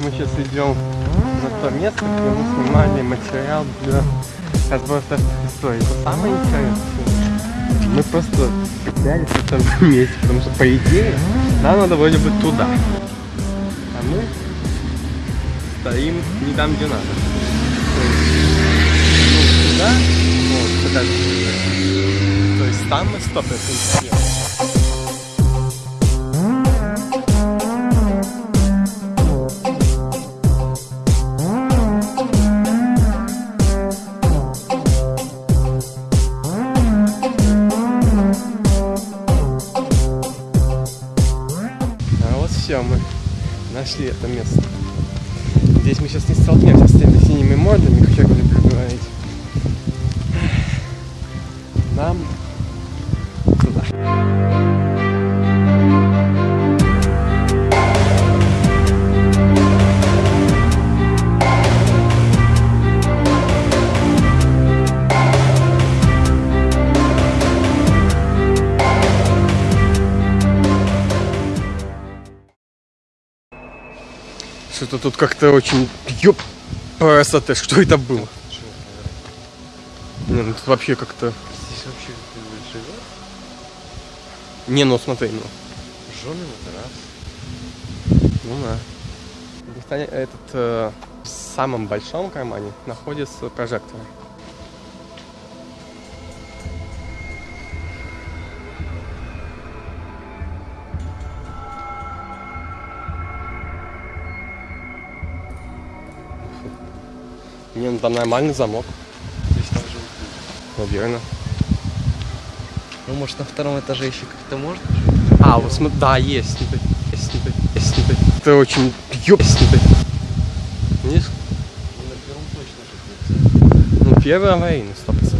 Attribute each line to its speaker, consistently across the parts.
Speaker 1: Мы сейчас идем на то место, где мы снимали материал для отбора истории. Это самое интересное. Мы просто пытались в этом месте, потому что, по идее, нам надо вроде бы туда. А мы стоим не там, где надо. То есть, ну, туда, вот, подальше. То есть там мы 100% нашли это место. Здесь мы сейчас не столкнемся с теми синими мордами, как Что-то тут как-то очень... Ёп! Красота, что это было? Не, ну тут вообще как-то...
Speaker 2: Здесь вообще живет?
Speaker 1: Не, ну смотри, ну.
Speaker 2: Жены на раз.
Speaker 1: Ну да. Этот э, в самом большом кармане находится прожектор. Не, ну там нормальный замок.
Speaker 2: Здесь там живут Ну, может, на втором этаже еще как-то можно жить?
Speaker 1: А, вот смотри, да, есть. Есть, есть, есть. Это очень ёбстый. Нет?
Speaker 2: Ну, на первом точно жить нельзя.
Speaker 1: Ну, первый аварийный, 100%.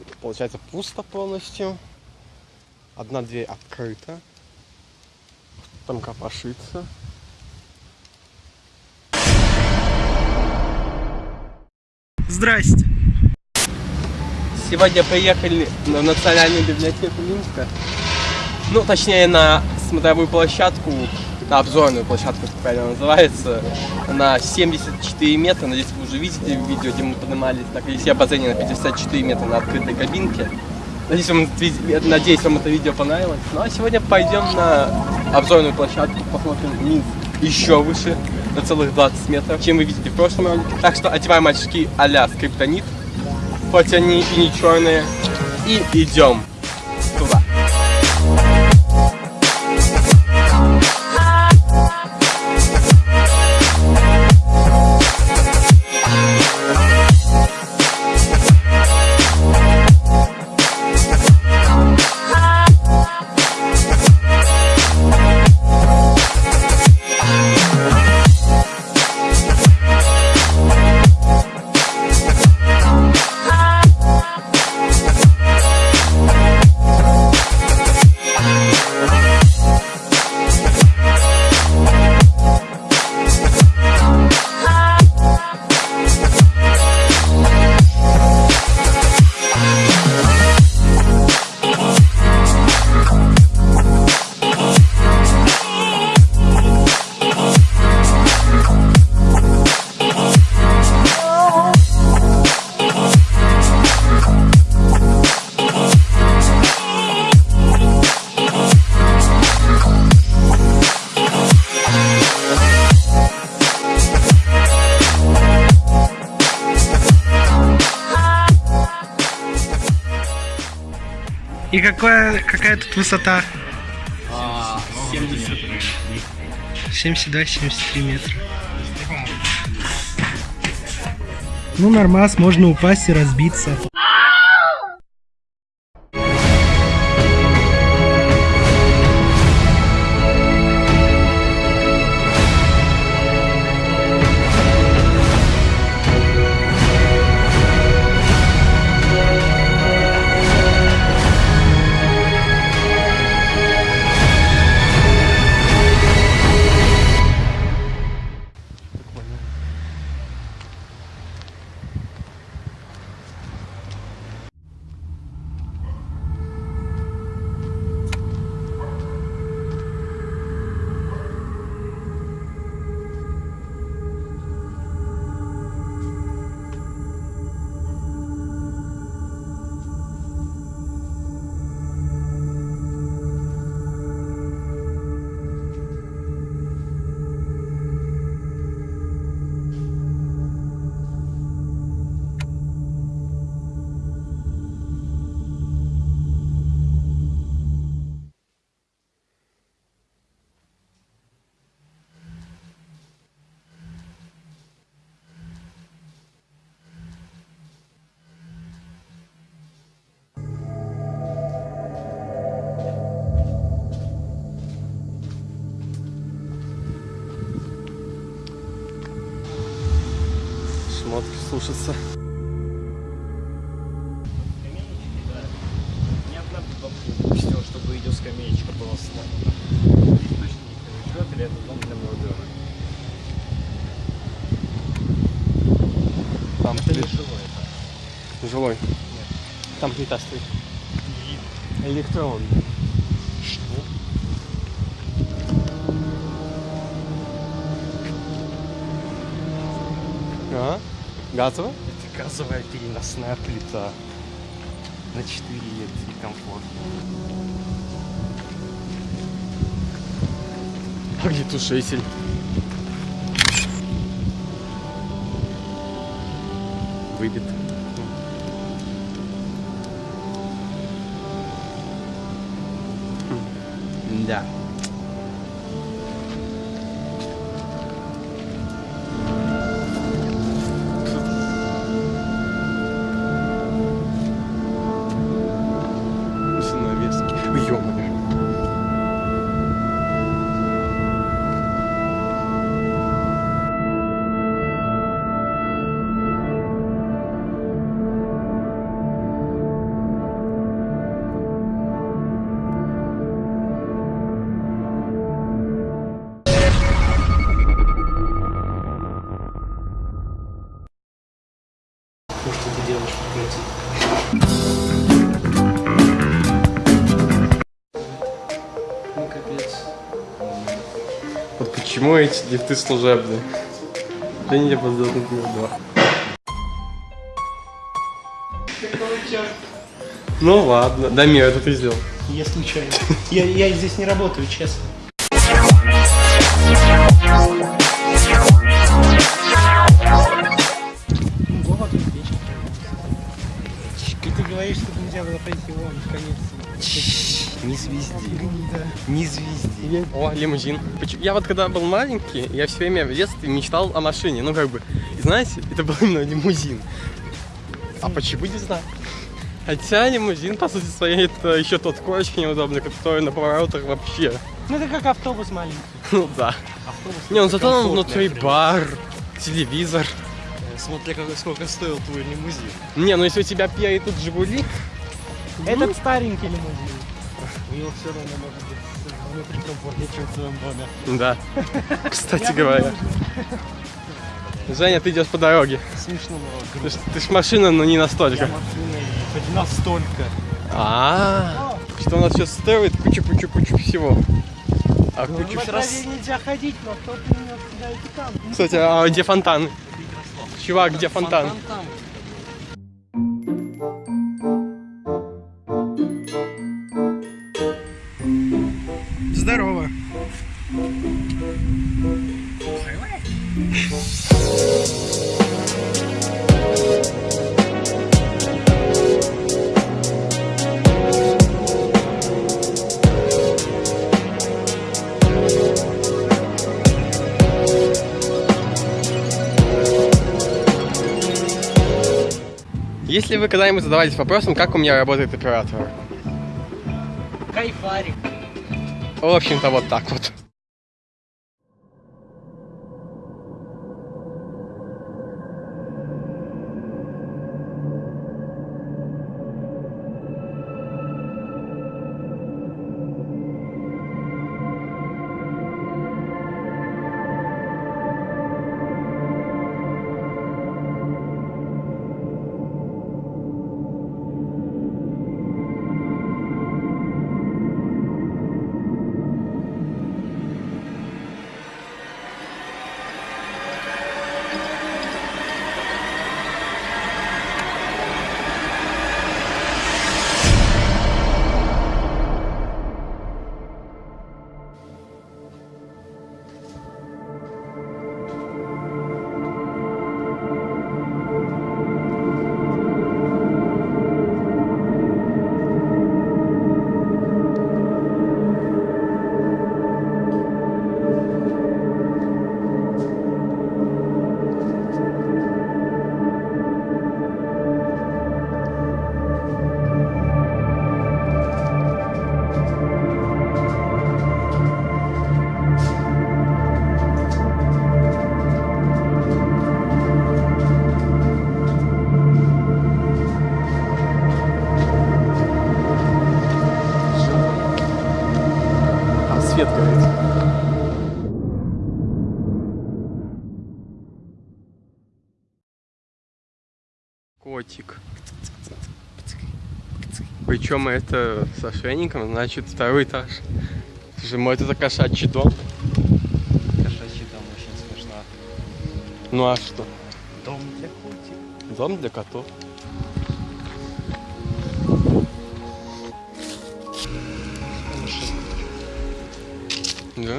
Speaker 1: Там, получается, пусто полностью. Одна дверь открыта. Там копошится.
Speaker 3: Здрасте.
Speaker 1: Сегодня приехали на Национальную библиотеку Минска. Ну, точнее, на смотровую площадку, на обзорную площадку, как правильно называется, на 74 метра. Надеюсь, вы уже видите видео, где мы поднимались на колесе обозрения на 54 метра на открытой кабинке. Надеюсь, вам, надеюсь, вам это видео понравилось. Ну, а сегодня пойдем на обзорную площадку, посмотрим Минск еще выше, на целых 20 метров, чем вы видите в прошлом ролике. Так что одеваем очки а-ля скриптонит, хоть они и не черные, и идем
Speaker 3: И какая, какая тут высота? 72-73 метра. Ну, нормас, можно упасть и разбиться.
Speaker 1: Смотришь, слушаться.
Speaker 4: Чтобы идет скамеечка была сломана. Точно никто не живет, или это дом для молодежи?
Speaker 1: Там
Speaker 4: Это не жилой, это
Speaker 1: жилой. Там плита стоит. Электронный.
Speaker 4: что?
Speaker 1: А? Газовый?
Speaker 4: Это газовая переносная плита. На 4 лекции комфортно.
Speaker 1: Огнетушитель. Выбит. Да. Почему эти лифты служебные? Да не подзадут мир два. Ну ладно. Да, Мир, это ты сделал.
Speaker 3: Я случайно. Я, я здесь не работаю, честно. Ты говоришь, что нельзя было пойти вон в.
Speaker 1: Не звезди.
Speaker 3: Да.
Speaker 1: Не звезди. О, лимузин. Я вот когда был маленький, я все время в детстве мечтал о машине. Ну как бы, и знаете, это был именно лимузин. А почему не знаю? Хотя лимузин, по сути своей, это еще тот очень неудобный, который на поворотах вообще.
Speaker 3: Ну это как автобус маленький.
Speaker 1: Ну да. Не, ну зато он внутри бар, телевизор.
Speaker 4: Смотри, как, сколько стоил твой лимузин.
Speaker 1: Не, ну если у тебя перед тут Жигули,
Speaker 3: Этот старенький лимузин.
Speaker 4: У него все равно может быть внутри комфортнее, чем в твоем доме.
Speaker 1: да. Кстати говоря. Женя, ты идешь по дороге.
Speaker 4: Смешно, но
Speaker 1: Ты ты ж машина, но не настолько.
Speaker 4: машина и хоть настолько.
Speaker 1: А, что у нас сейчас строит кучу-кучу-кучу всего. А
Speaker 3: Ну,
Speaker 1: кучу...
Speaker 3: по траве нельзя ходить, но кто-то там.
Speaker 1: Кстати, а где фонтаны? Чувак, где фонтан?
Speaker 4: там.
Speaker 1: Если вы когда-нибудь задавались вопросом, как у меня работает оператор?
Speaker 3: Кайфарик.
Speaker 1: В общем-то, вот так вот. Свет горит. Котик. Причем это с ошейником, значит, второй этаж. Слушай, мой это кошачий дом.
Speaker 4: Кошачий дом очень смешно.
Speaker 1: Ну а что?
Speaker 4: Дом для котиков.
Speaker 1: Дом для котов. Да?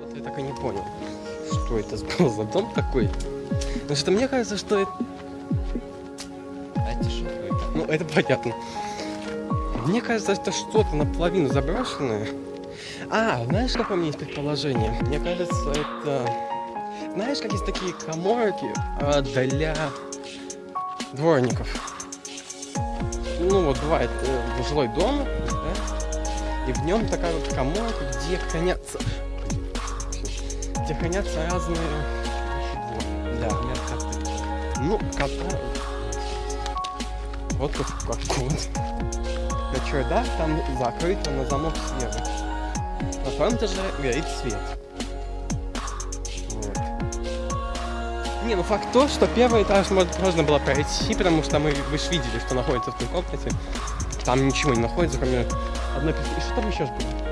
Speaker 1: Вот я так и не понял, что это был за дом такой. Потому что мне кажется, что это... Ну, это понятно. Мне кажется, это что-то наполовину заброшенное. А, знаешь, какое у меня есть предположение? Мне кажется, это... Знаешь, как есть такие коморки а, для дворников? Ну, вот бывает э, жилой дом, да? И в нем такая вот коморка, где хранятся... Где хранятся разные... Да,
Speaker 4: Например, коты.
Speaker 1: ну, кота. Вот тут как кот. На чердак там закрыто на замок сверху. На втором этаже горит свет. Не, ну факт то, что первый этаж можно было пройти, потому что мы, вы же видели, что находится в той комнате. Там ничего не находится, кроме одной пи- И что там еще было?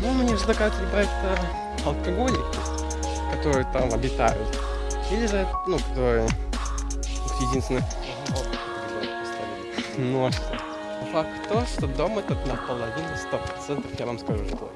Speaker 1: Ну, мне кажется, либо это алкоголики, которые там обитают. Или же, ну, которые единственное,
Speaker 4: Вот, поставили.
Speaker 1: Ну а что? Факт то, что дом этот наполовину 100%, я вам скажу, что.